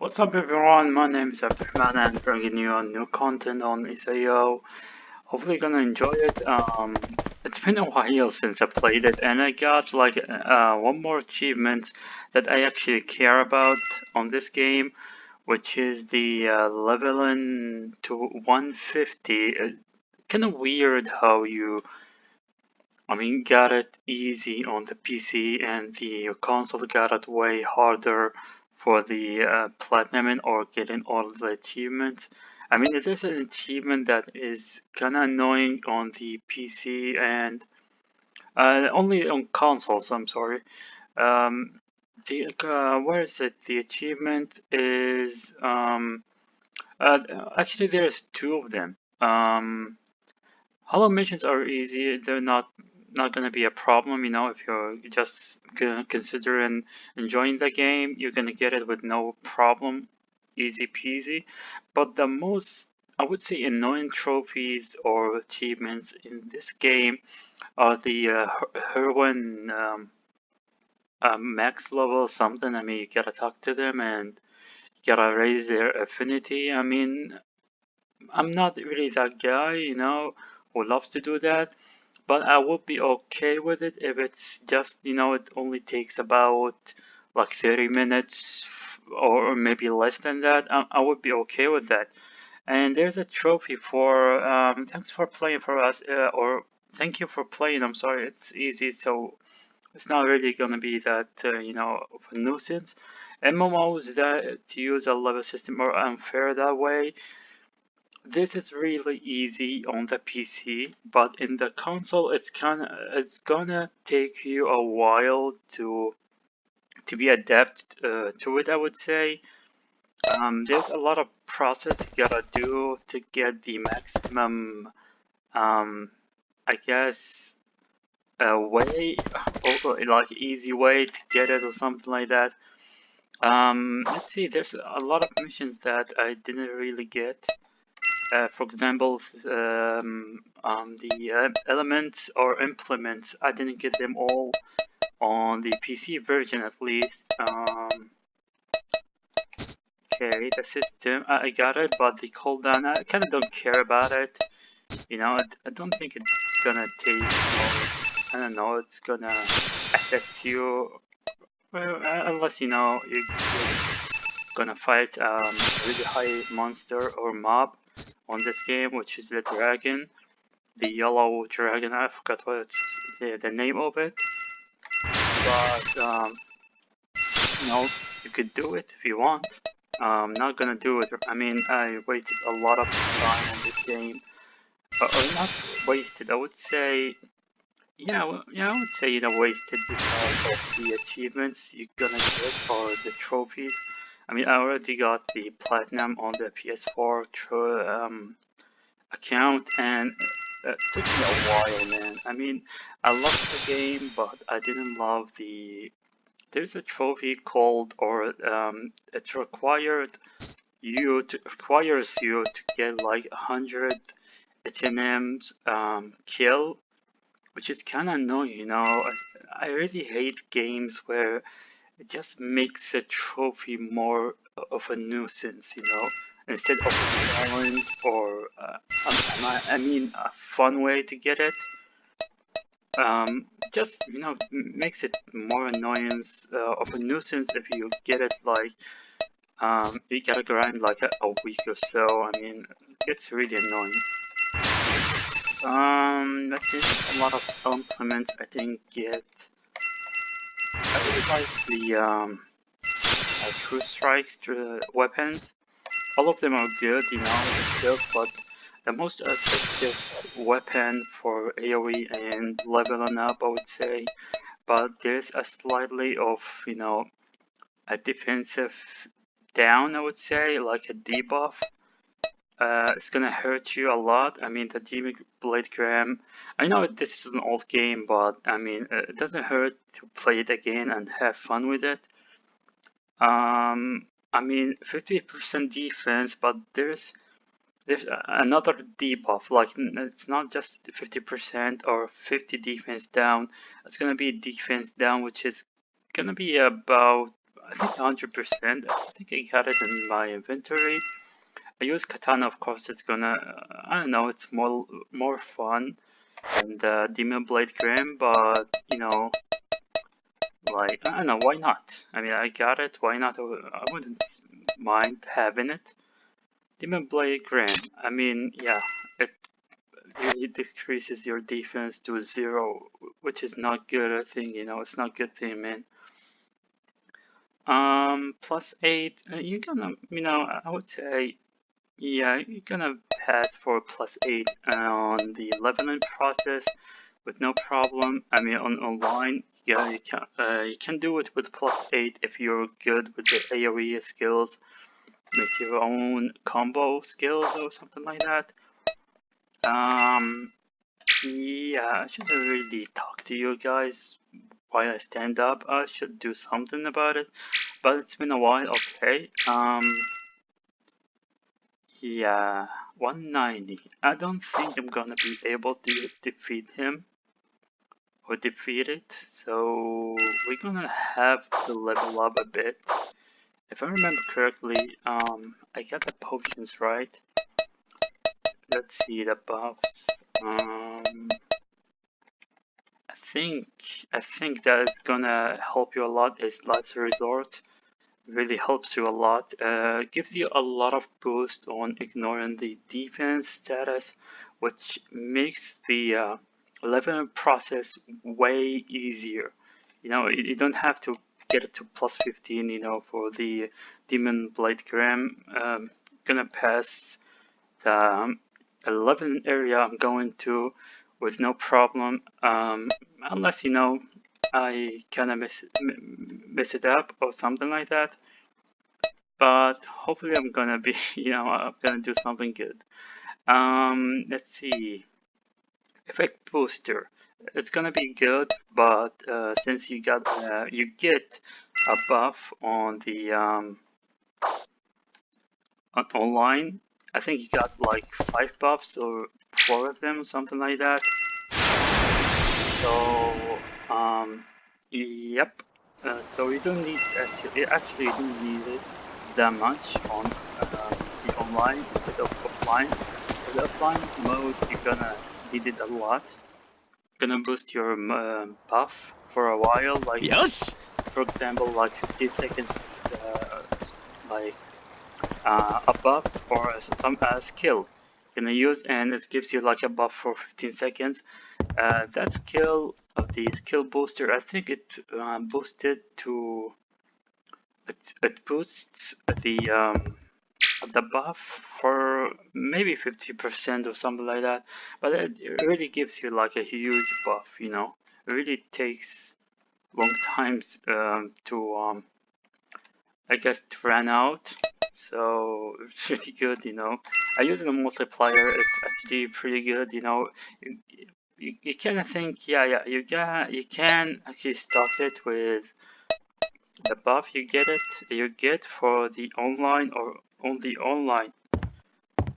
What's up everyone, my name is Abdurrahman and I'm bringing you a new content on SAO. Hopefully you're gonna enjoy it. Um, it's been a while since I played it and I got like uh, one more achievement that I actually care about on this game which is the uh, leveling to 150. Uh, kind of weird how you I mean got it easy on the PC and the console got it way harder for the uh, platinum or getting all the achievements. I mean, it is an achievement that is kind of annoying on the PC and uh, only on consoles. I'm sorry. Um, the uh, where is it? The achievement is um, uh, actually there's two of them. Um, hollow missions are easy. They're not not going to be a problem, you know, if you're just considering enjoying the game, you're going to get it with no problem, easy peasy. But the most, I would say, annoying trophies or achievements in this game are the uh, heroine um, uh, max level something. I mean, you gotta talk to them and you gotta raise their affinity. I mean, I'm not really that guy, you know, who loves to do that but I would be okay with it if it's just you know it only takes about like 30 minutes or maybe less than that I, I would be okay with that. And there's a trophy for um, thanks for playing for us uh, or thank you for playing I'm sorry it's easy so it's not really gonna be that uh, you know of a nuisance. MMOs that to use a level system are unfair that way this is really easy on the PC, but in the console, it's kind it's gonna take you a while to to be adept uh, to it. I would say um, there's a lot of process you gotta do to get the maximum, um, I guess, a way or like easy way to get it or something like that. Um, let's see, there's a lot of missions that I didn't really get. Uh, for example, um, the uh, elements or implements, I didn't get them all on the PC version at least. Um, okay, the system, I got it, but the cooldown, I kind of don't care about it. You know, I, I don't think it's gonna take, I don't know, it's gonna affect you, well, uh, unless, you know, you're, gonna fight um, a really high monster or mob on this game, which is the dragon, the yellow dragon. I forgot what it's the, the name of it, but um, you know you could do it if you want. I'm not gonna do it. I mean, I waited a lot of time on this game, uh, or not wasted. I would say, yeah, yeah, I would say you know wasted because of the achievements you're gonna get or the trophies. I mean, I already got the platinum on the PS4 um, account, and it took me a while, man. I mean, I loved the game, but I didn't love the. There's a trophy called, or um, it required you to requires you to get like a hundred HNM's um, kill, which is kind of annoying, you know. I, I really hate games where it just makes the trophy more of a nuisance, you know, instead of a challenge or, uh, I mean, a fun way to get it. Um, just, you know, makes it more annoyance uh, of a nuisance if you get it like, um, you gotta grind like a, a week or so. I mean, it's really annoying. Um, that's it. A lot of implements I didn't get. I really like the um, uh, True Strike weapons. All of them are good, you know, good, but the most effective weapon for AoE and leveling up, I would say. But there's a slightly of, you know, a defensive down, I would say, like a debuff uh, it's gonna hurt you a lot. I mean, the Demon Blade Graham, I know this is an old game, but I mean, uh, it doesn't hurt to play it again and have fun with it. Um, I mean, 50% defense, but there's there's another debuff. Like it's not just 50% or 50 defense down. It's gonna be defense down, which is gonna be about I think 100%. I think I got it in my inventory. I use katana, of course. It's gonna, I don't know, it's more more fun than the demon blade grim, but you know, like I don't know, why not? I mean, I got it. Why not? I wouldn't mind having it. Demon blade grim. I mean, yeah, it really decreases your defense to zero, which is not good. I think you know, it's not good thing, man. Um, plus eight. Uh, you're gonna, you know, I would say yeah, you're gonna pass for plus 8 on the leveling process with no problem. I mean, on online, yeah, you can uh, you can do it with plus 8 if you're good with the AoE skills. Make your own combo skills or something like that. Um, yeah, I should really talk to you guys while I stand up. I should do something about it, but it's been a while. Okay. Um. Yeah, 190. I don't think I'm gonna be able to defeat him or defeat it, so we're gonna have to level up a bit. If I remember correctly, um, I got the potions right. Let's see the buffs. Um, I think I think that is gonna help you a lot. Is last resort really helps you a lot. Uh, gives you a lot of boost on ignoring the defense status, which makes the uh, leveling process way easier. You know, you, don't have to get it to plus 15, you know, for the Demon Blade Grim. Um, gonna pass the um, 11 area I'm going to with no problem, um, unless, you know, I kind of mess, miss it up or something like that but hopefully I'm gonna be, you know, I'm gonna do something good. Um, let's see, effect booster. It's gonna be good, but uh, since you got, uh, you get a buff on the um, on online. I think you got like five buffs or four of them, something like that. So, um, yep. Uh, so you don't need actually, actually you don't need it that much on uh, the online instead of offline. For the offline mode, you're gonna need it a lot. Gonna boost your uh, buff for a while, like yes. for example, like 15 seconds, uh, like uh, a buff or some uh, skill gonna use, and it gives you like a buff for 15 seconds. Uh, that skill of the skill booster, I think it uh, boosted to it, it boosts the um, the buff for maybe 50% or something like that. But it, it really gives you like a huge buff you know? It really takes long times um, to um, I guess to run out. So it's really good you know? I use the multiplier it's actually pretty good you know you, you, kind of think yeah yeah you got you can actually stock it with the buff you get it you get for the online or only online.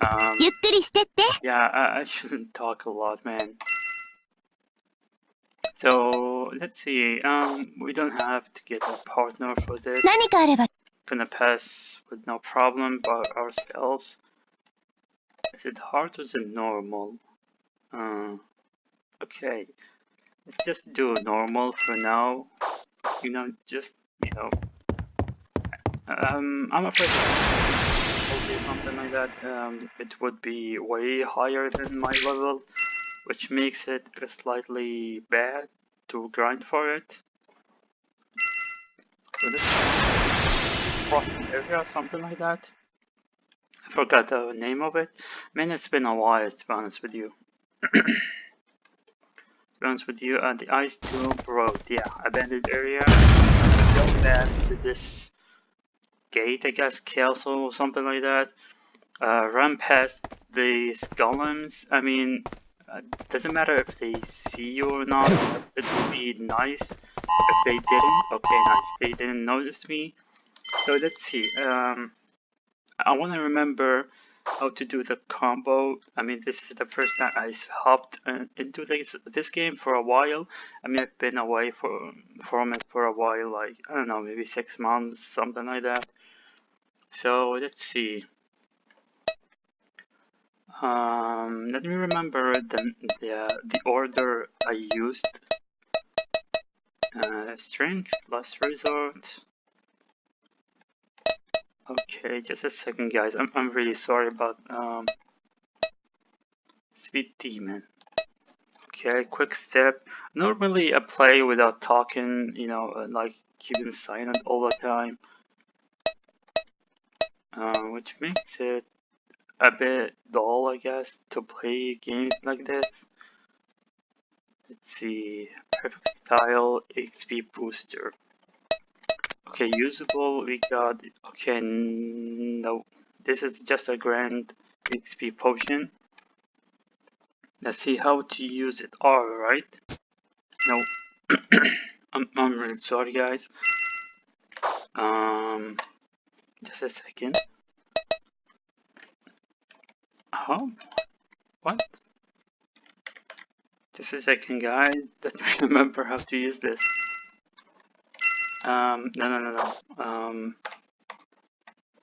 Um, yeah I, I shouldn't talk a lot man. So let's see um we don't have to get a partner for this. Gonna pass with no problem by ourselves. Is it hard or is it normal? Uh, okay let's just do normal for now you know just you know, um, I'm afraid to do something like that. Um, it would be way higher than my level, which makes it slightly bad to grind for it. So this crossing area, something like that. I forgot the name of it. Man, it's been a while to be honest with you. honest with you, uh, the Ice Tomb Road, yeah, abandoned area go back to this gate, I guess, castle or something like that. Uh, run past these golems. I mean, uh, doesn't matter if they see you or not. It would be nice if they didn't. Okay, nice. They didn't notice me. So let's see. Um, I want to remember how to do the combo. I mean, this is the first time I hopped uh, into this this game for a while. I mean, I've been away for, from it for a while, like, I don't know, maybe six months, something like that. So, let's see. Um, let me remember the, the, the order I used. Uh, strength, last resort. Okay, just a second guys, I'm, I'm really sorry about um, Speed Demon. Okay, quick step. Normally I play without talking, you know, uh, like keeping silent all the time. Uh, which makes it a bit dull, I guess, to play games like this. Let's see, perfect style, XP booster. Okay, usable, we got, okay, no, this is just a grand XP potion. Let's see how to use it. Alright. No. I'm, I'm really sorry guys. Um, just a second. Oh, what? Just a second guys, me remember how to use this. Um, no, no, no, no. Um,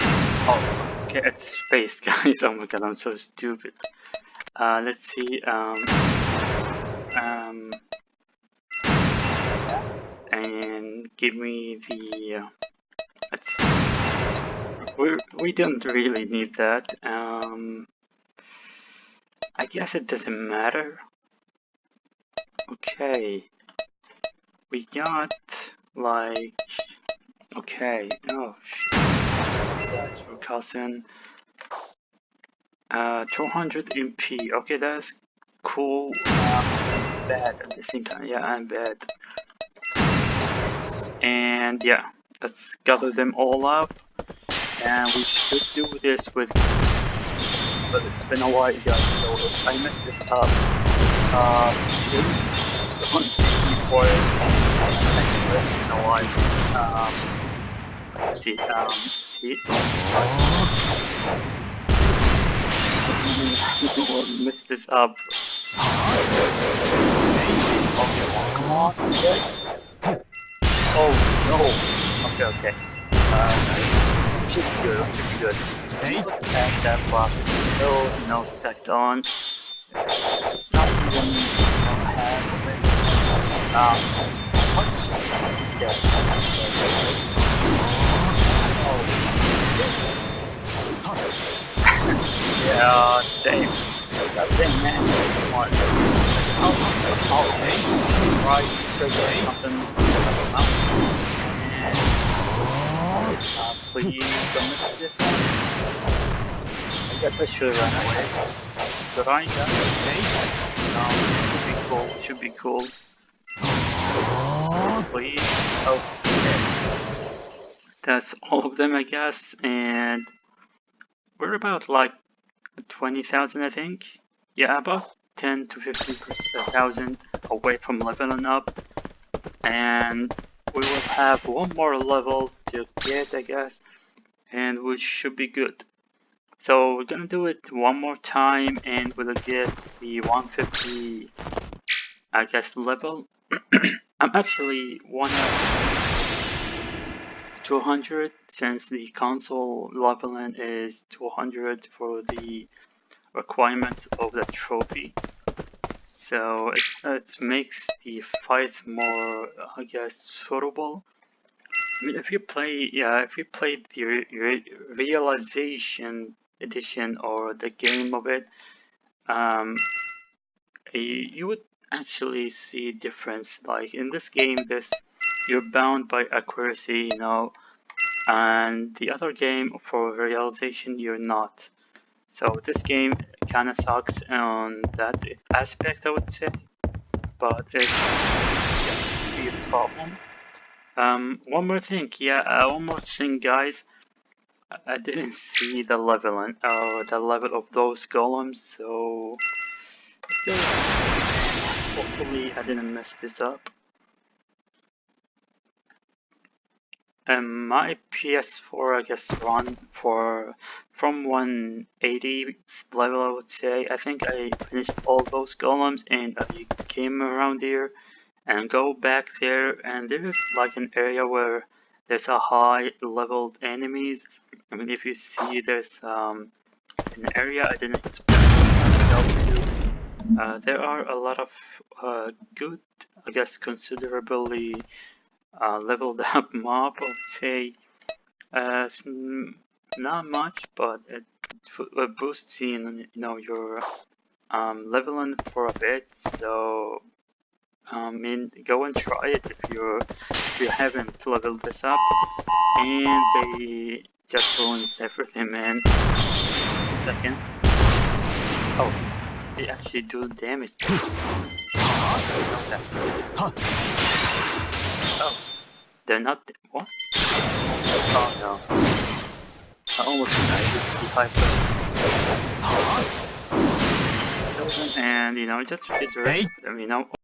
oh, okay, it's space guys. Oh my god, I'm so stupid. Uh, let's see, um, um, and give me the, uh, let's we we don't really need that, um, I guess it doesn't matter. Okay, we got, like, okay, oh, that's for cousin. Uh, 200 MP. Okay, that's cool. Um, bad at the same time. Yeah, I'm bad. And yeah, let's gather them all up. And we should do this with. But it's been a while, guys. So if I mess this up, uh, before it's been a while. Um, um, this up. Oh no! Okay, okay. Uh, should be good, should be good. And that block still no stacked on. It's not even on. Um. Oh. Oh, oh. Uh. I guess I should run away. Should I? Yeah. No, should be cool. Should be cool. Please. Oh. That's all of them, I guess, and we're about like 20,000 I think. Yeah, about 10 to 15,000 away from leveling up. And we will have one more level to get I guess. And we should be good. So we're gonna do it one more time and we'll get the 150 I guess level. I'm actually one of 200 since the console leveling is 200 for the requirements of the trophy. So it, it makes the fights more, I guess, suitable. I mean, if you play, yeah, if you play the re realization edition or the game of it, um, you would actually see difference. Like in this game, this you're bound by accuracy, you know, and the other game for realization you're not. So this game kind of sucks on that aspect, I would say, but it can a problem. Um, one more thing, yeah, uh, one more thing, guys. I didn't see the level and uh, the level of those golems, so still, hopefully I didn't mess this up. um, my PS4 I guess run for from 180 level I would say. I think I finished all those golems and I came around here and go back there and there is like an area where there's a high leveled enemies. I mean if you see there's um, an area I didn't expect myself. Uh, there are a lot of uh, good, I guess considerably uh, leveled up mob, I would say. Uh, not much, but it, it boosts in, you know, your um, leveling for a bit, so um, mean, go and try it if you if you haven't leveled this up. And they just ruins everything, man. Just a second. Oh, they actually do damage. Oh, they're not. What? Oh no. I almost died with the 5 And you know, just redirect them, you know.